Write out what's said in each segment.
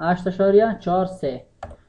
8.43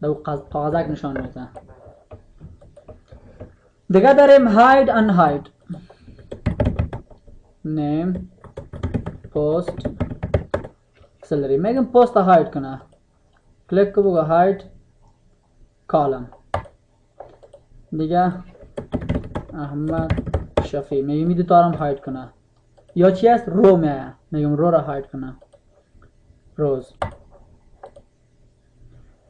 दो काजा का निशान होता है दिखा दर M hide unhide name post salary मैं पोस्ट हाइड करना क्लिक करूँगा हाइड कॉलम दिखा अहमद शफी मैं इमी तारम हाइड करना यो चीज़ रो में आया मैं रो रहा हाइड करना रोज़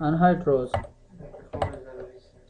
unhide rows